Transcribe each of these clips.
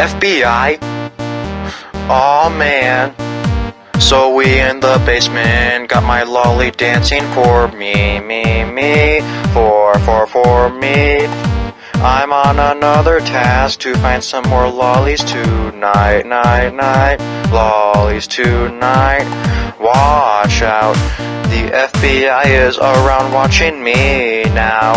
FBI? Oh, man. So we in the basement, got my lolly dancing for me, me, me, for, for, for me. I'm on another task to find some more lollies tonight, night, night, lollies tonight. Watch out, the FBI is around watching me now.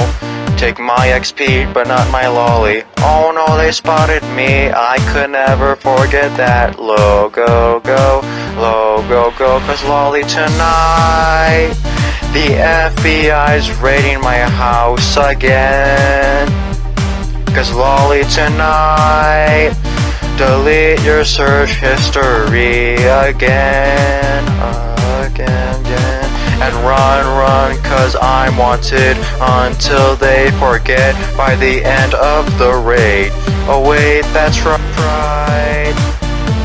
Take my XP, but not my lolly. Oh no, they spotted me. I could never forget that. Logo, go, logo, go, cause lolly tonight. The FBI's raiding my house again. Cause lolly tonight. Delete your search history again, again, again. And run, run, cause I'm wanted until they forget by the end of the raid. Oh wait, that's right.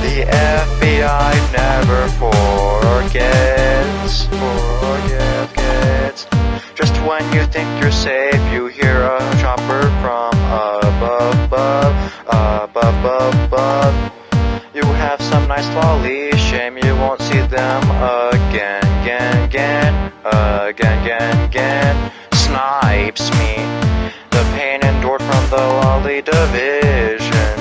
The FBI never forgets, forgets. Just when you think you're safe, you hear a chopper from above, above, above, above. You have some nice lollies, shame you won't see them again, again, again, again, again, again. Snipes me, the pain endured from the lolly division.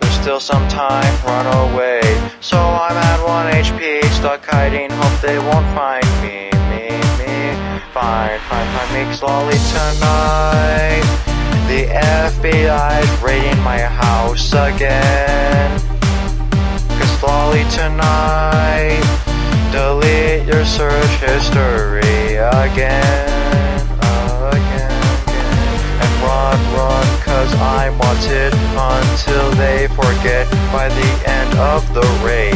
There's still some time, run away. So I'm at 1 HP, stuck hiding, hope they won't find me, me, me. Fine, fine, fine, makes lolly tonight. The FBI's raiding my house again. Cause lolly tonight. Your search history again, again, again. And run, run, cause I'm wanted until they forget by the end of the raid.